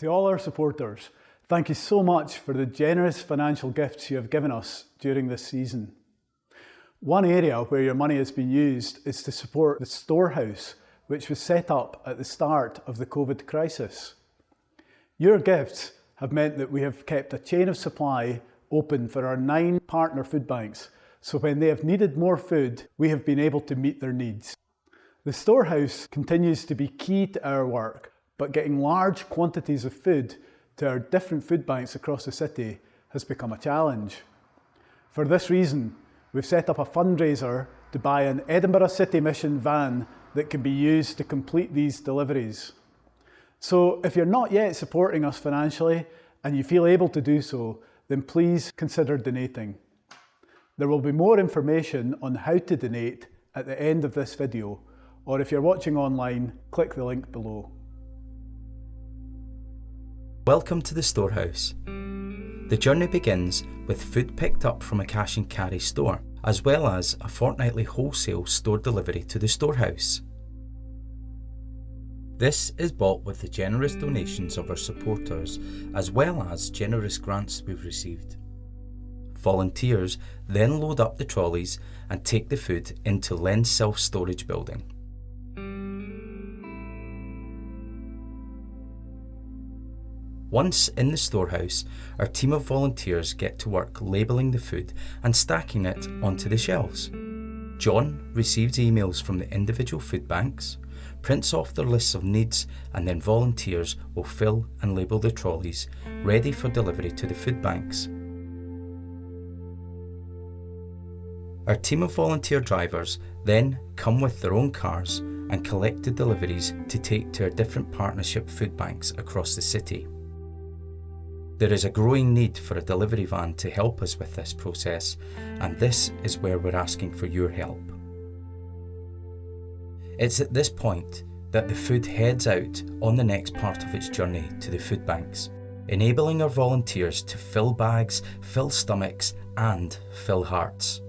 To all our supporters, thank you so much for the generous financial gifts you have given us during this season. One area where your money has been used is to support the storehouse, which was set up at the start of the COVID crisis. Your gifts have meant that we have kept a chain of supply open for our nine partner food banks, so when they have needed more food, we have been able to meet their needs. The storehouse continues to be key to our work, but getting large quantities of food to our different food banks across the city has become a challenge. For this reason, we've set up a fundraiser to buy an Edinburgh City Mission van that can be used to complete these deliveries. So if you're not yet supporting us financially and you feel able to do so, then please consider donating. There will be more information on how to donate at the end of this video, or if you're watching online, click the link below. Welcome to the Storehouse. The journey begins with food picked up from a cash and carry store, as well as a fortnightly wholesale store delivery to the storehouse. This is bought with the generous donations of our supporters, as well as generous grants we've received. Volunteers then load up the trolleys and take the food into Len's self-storage building. Once in the storehouse, our team of volunteers get to work labelling the food and stacking it onto the shelves. John receives emails from the individual food banks, prints off their lists of needs and then volunteers will fill and label the trolleys, ready for delivery to the food banks. Our team of volunteer drivers then come with their own cars and collect the deliveries to take to our different partnership food banks across the city. There is a growing need for a delivery van to help us with this process, and this is where we're asking for your help. It's at this point that the food heads out on the next part of its journey to the food banks, enabling our volunteers to fill bags, fill stomachs, and fill hearts.